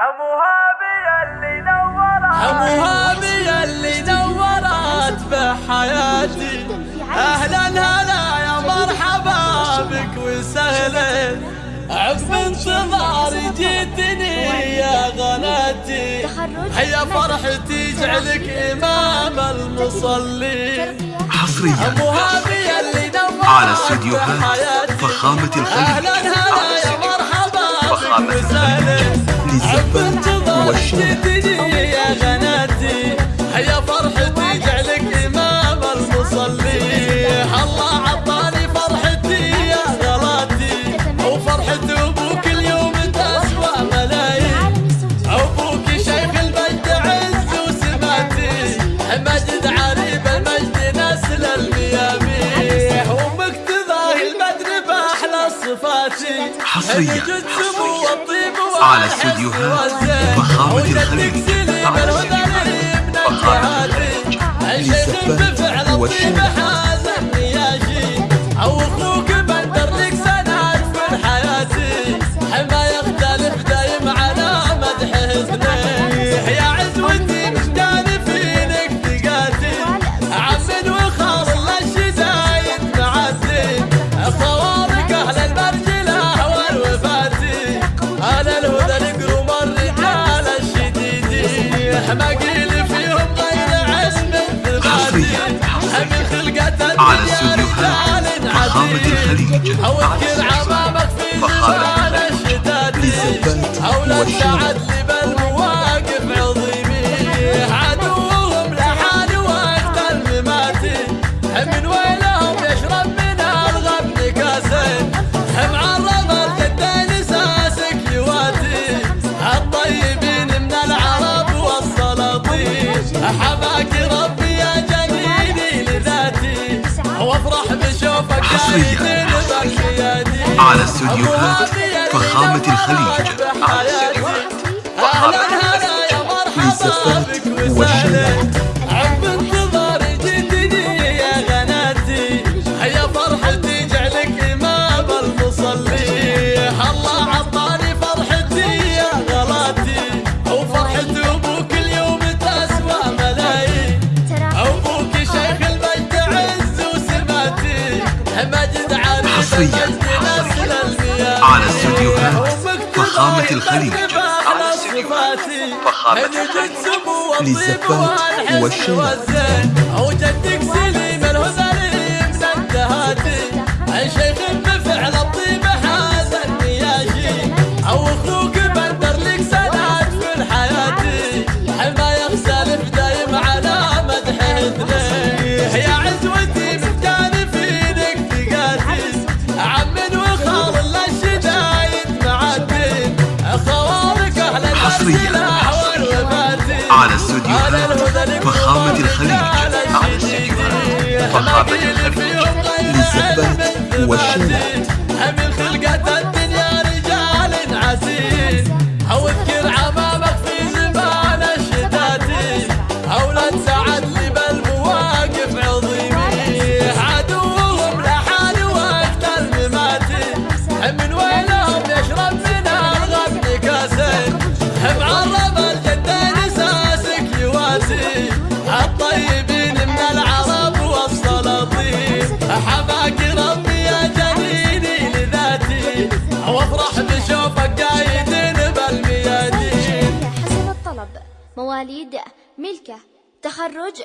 همها بي اللي نورت. همها بي اللي نورت بحياتي. أهلا هلا يا مرحبا بك وسهلا. عقب انتظاري جيتني يا غناتي. هيا فرحتي جعلك إمام المصلي. حصريا على استديوهات بحياتي. فخامة الخليج. أهلا هلا على يا مرحبا بك وسهلا. للزبان والشارع جدني يا غناتي هيا فرحتي جعلك إمام المصلي. الله عطاني فرحتي يا غلاتي. وفرحة أبوك اليوم تسوى ملايين. أبوك شيخ المجد عز وسماتي. مجد عريب المجد نسل الميامي. وامك تضاهي المدن باحلى صفاتي. حصرياً. على استديوهات فخامة الخليج. على استديوهات فخامة للزبان والشارع. أو ما قيل فيهم غير حصرياً. ثباتي من خلقة الدنيا رجال عديد. أوكر على عمامك في زمان الشتات للزبان أولاد والشارع. حماك ربي يا جميلي لذاتي وافرح بشوفك حصرياً. على استديوهات فخامة الخليج. على استديوهات فخامة للزبان والشارع. حصرياً. على استديوهات فخامة الخليج. على استديوهات فخامة الخليج. والوفاتي على استديوهات فخامة الخليج. على استديوهات فخامة الخليج. للزبان والشارع. حماك ربي يا جميلي لذاتي. وافرح بشوفك قايدين بالميادين. مواليد ملكة تخرج.